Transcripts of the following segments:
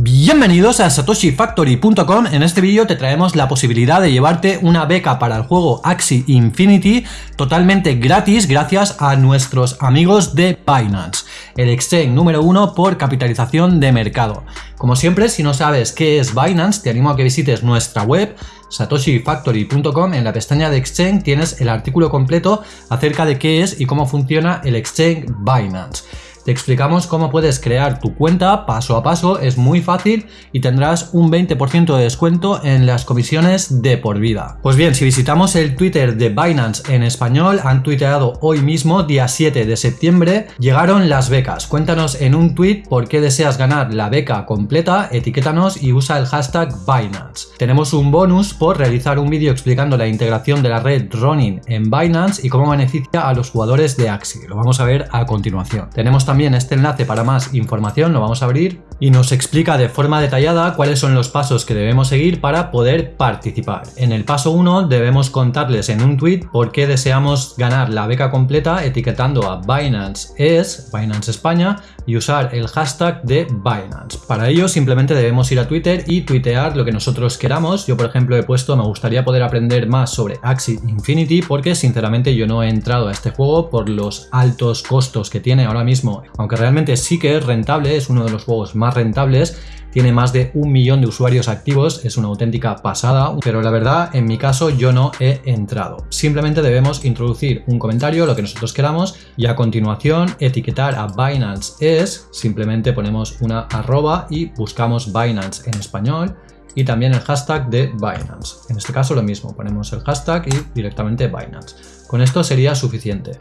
Bienvenidos a satoshifactory.com, en este vídeo te traemos la posibilidad de llevarte una beca para el juego Axie Infinity totalmente gratis gracias a nuestros amigos de Binance, el exchange número uno por capitalización de mercado. Como siempre, si no sabes qué es Binance, te animo a que visites nuestra web satoshifactory.com, en la pestaña de exchange tienes el artículo completo acerca de qué es y cómo funciona el exchange Binance. Te explicamos cómo puedes crear tu cuenta paso a paso, es muy fácil y tendrás un 20% de descuento en las comisiones de por vida. Pues bien, si visitamos el Twitter de Binance en español, han tuiteado hoy mismo, día 7 de septiembre, llegaron las becas. Cuéntanos en un tweet por qué deseas ganar la beca completa, etiquétanos y usa el hashtag Binance. Tenemos un bonus por realizar un vídeo explicando la integración de la red Ronin en Binance y cómo beneficia a los jugadores de Axie. Lo vamos a ver a continuación. Tenemos también este enlace para más información, lo vamos a abrir y nos explica de forma detallada cuáles son los pasos que debemos seguir para poder participar. En el paso 1 debemos contarles en un tweet por qué deseamos ganar la beca completa etiquetando a Binance es, Binance España, y usar el hashtag de Binance. Para ello simplemente debemos ir a Twitter y tuitear lo que nosotros queramos. Yo por ejemplo he puesto me gustaría poder aprender más sobre Axie Infinity porque sinceramente yo no he entrado a este juego por los altos costos que tiene ahora mismo aunque realmente sí que es rentable, es uno de los juegos más rentables, tiene más de un millón de usuarios activos, es una auténtica pasada, pero la verdad en mi caso yo no he entrado. Simplemente debemos introducir un comentario, lo que nosotros queramos, y a continuación etiquetar a Binance es, simplemente ponemos una arroba y buscamos Binance en español, y también el hashtag de Binance. En este caso lo mismo, ponemos el hashtag y directamente Binance. Con esto sería suficiente.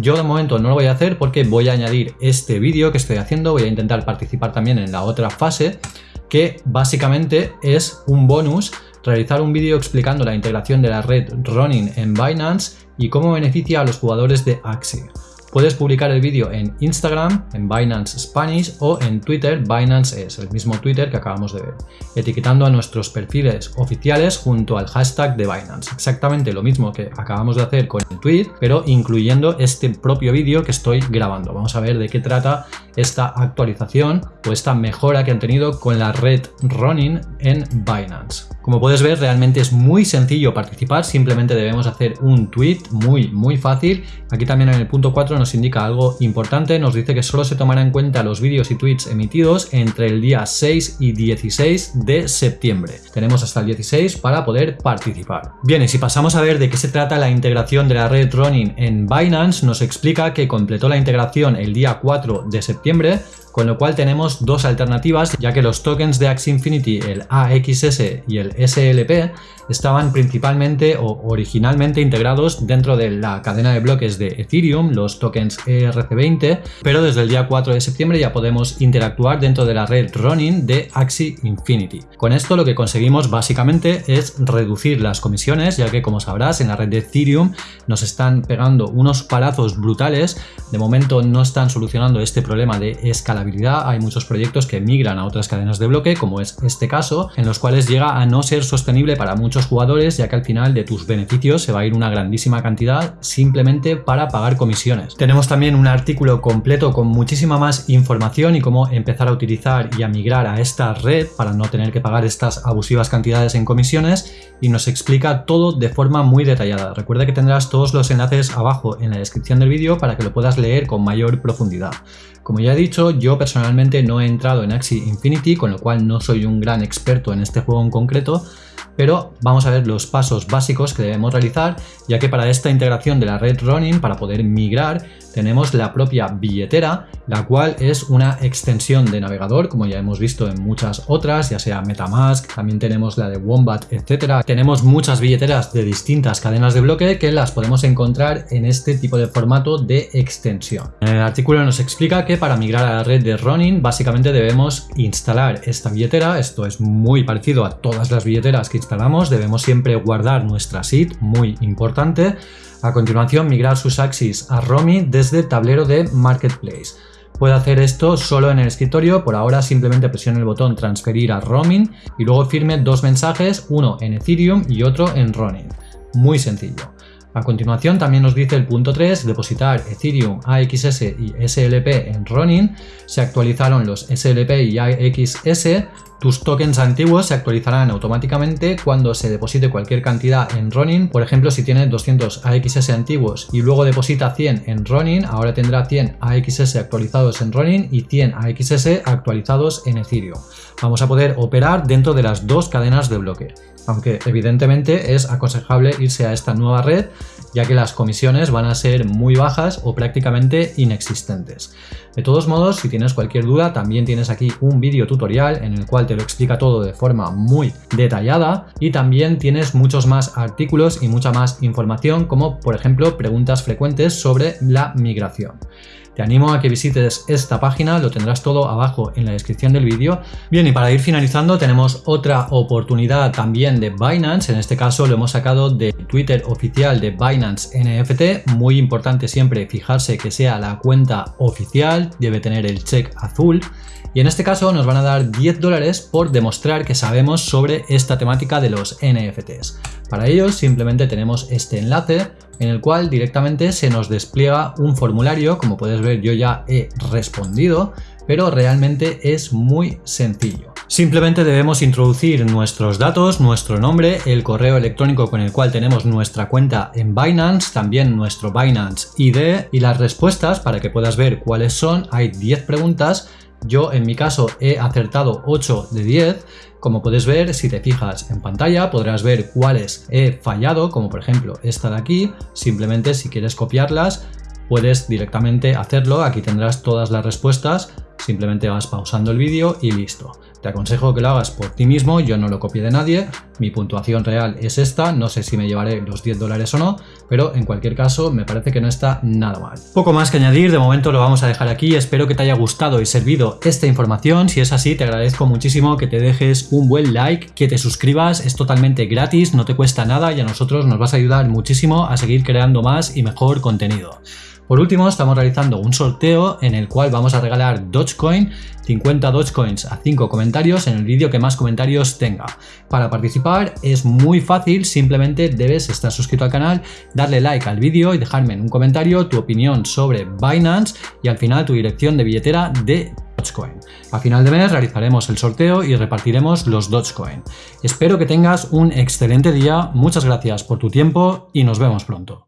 Yo de momento no lo voy a hacer porque voy a añadir este vídeo que estoy haciendo, voy a intentar participar también en la otra fase, que básicamente es un bonus realizar un vídeo explicando la integración de la red Ronin en Binance y cómo beneficia a los jugadores de Axie. Puedes publicar el vídeo en Instagram, en Binance Spanish o en Twitter, Binance es el mismo Twitter que acabamos de ver, etiquetando a nuestros perfiles oficiales junto al hashtag de Binance. Exactamente lo mismo que acabamos de hacer con el tweet, pero incluyendo este propio vídeo que estoy grabando. Vamos a ver de qué trata esta actualización o esta mejora que han tenido con la red Ronin en Binance. Como puedes ver, realmente es muy sencillo participar, simplemente debemos hacer un tweet muy, muy fácil. Aquí también en el punto 4 nos indica algo importante, nos dice que solo se tomará en cuenta los vídeos y tweets emitidos entre el día 6 y 16 de septiembre. Tenemos hasta el 16 para poder participar. Bien, y si pasamos a ver de qué se trata la integración de la red Ronin en Binance, nos explica que completó la integración el día 4 de septiembre con lo cual tenemos dos alternativas ya que los tokens de Axie Infinity, el AXS y el SLP, estaban principalmente o originalmente integrados dentro de la cadena de bloques de Ethereum, los tokens ERC20, pero desde el día 4 de septiembre ya podemos interactuar dentro de la red Ronin de Axie Infinity. Con esto lo que conseguimos básicamente es reducir las comisiones, ya que como sabrás en la red de Ethereum nos están pegando unos palazos brutales, de momento no están solucionando este problema de escalabilidad, hay muchos proyectos que migran a otras cadenas de bloque, como es este caso, en los cuales llega a no ser sostenible para muchos jugadores ya que al final de tus beneficios se va a ir una grandísima cantidad simplemente para pagar comisiones. Tenemos también un artículo completo con muchísima más información y cómo empezar a utilizar y a migrar a esta red para no tener que pagar estas abusivas cantidades en comisiones y nos explica todo de forma muy detallada. Recuerda que tendrás todos los enlaces abajo en la descripción del vídeo para que lo puedas leer con mayor profundidad. Como ya he dicho, yo personalmente no he entrado en Axie Infinity, con lo cual no soy un gran experto en este juego en concreto, pero vamos a ver los pasos básicos que debemos realizar, ya que para esta integración de la red Ronin, para poder migrar, tenemos la propia billetera, la cual es una extensión de navegador, como ya hemos visto en muchas otras, ya sea Metamask, también tenemos la de Wombat, etcétera. Tenemos muchas billeteras de distintas cadenas de bloque que las podemos encontrar en este tipo de formato de extensión. En el artículo nos explica que para migrar a la red de Ronin, básicamente debemos instalar esta billetera, esto es muy parecido a todas las billeteras que instalamos, debemos siempre guardar nuestra SID, muy importante, a continuación, migrar sus axis a Romi desde el tablero de Marketplace. Puede hacer esto solo en el escritorio, por ahora simplemente presione el botón transferir a Roaming y luego firme dos mensajes, uno en Ethereum y otro en Ronin. Muy sencillo. A continuación también nos dice el punto 3, depositar Ethereum, AXS y SLP en Ronin. Se actualizaron los SLP y AXS. Tus tokens antiguos se actualizarán automáticamente cuando se deposite cualquier cantidad en Ronin. Por ejemplo, si tienes 200 AXS antiguos y luego deposita 100 en Ronin, ahora tendrá 100 AXS actualizados en Ronin y 100 AXS actualizados en Ethereum. Vamos a poder operar dentro de las dos cadenas de bloque aunque evidentemente es aconsejable irse a esta nueva red ya que las comisiones van a ser muy bajas o prácticamente inexistentes. De todos modos, si tienes cualquier duda, también tienes aquí un vídeo tutorial en el cual te lo explica todo de forma muy detallada y también tienes muchos más artículos y mucha más información como por ejemplo preguntas frecuentes sobre la migración. Te animo a que visites esta página, lo tendrás todo abajo en la descripción del vídeo. Bien, y para ir finalizando tenemos otra oportunidad también de Binance, en este caso lo hemos sacado de Twitter oficial de Binance NFT, muy importante siempre fijarse que sea la cuenta oficial, debe tener el check azul. Y en este caso nos van a dar 10 dólares por demostrar que sabemos sobre esta temática de los NFTs. Para ello simplemente tenemos este enlace en el cual directamente se nos despliega un formulario, como puedes ver yo ya he respondido, pero realmente es muy sencillo. Simplemente debemos introducir nuestros datos, nuestro nombre, el correo electrónico con el cual tenemos nuestra cuenta en Binance, también nuestro Binance ID y las respuestas para que puedas ver cuáles son. Hay 10 preguntas yo en mi caso he acertado 8 de 10. Como puedes ver, si te fijas en pantalla podrás ver cuáles he fallado, como por ejemplo esta de aquí. Simplemente si quieres copiarlas puedes directamente hacerlo. Aquí tendrás todas las respuestas. Simplemente vas pausando el vídeo y listo. Te aconsejo que lo hagas por ti mismo, yo no lo copié de nadie, mi puntuación real es esta, no sé si me llevaré los 10 dólares o no, pero en cualquier caso me parece que no está nada mal. Poco más que añadir, de momento lo vamos a dejar aquí, espero que te haya gustado y servido esta información, si es así te agradezco muchísimo que te dejes un buen like, que te suscribas, es totalmente gratis, no te cuesta nada y a nosotros nos vas a ayudar muchísimo a seguir creando más y mejor contenido. Por último, estamos realizando un sorteo en el cual vamos a regalar Dogecoin, 50 Dogecoins a 5 comentarios en el vídeo que más comentarios tenga. Para participar es muy fácil, simplemente debes estar suscrito al canal, darle like al vídeo y dejarme en un comentario tu opinión sobre Binance y al final tu dirección de billetera de Dogecoin. A final de mes realizaremos el sorteo y repartiremos los Dogecoin. Espero que tengas un excelente día, muchas gracias por tu tiempo y nos vemos pronto.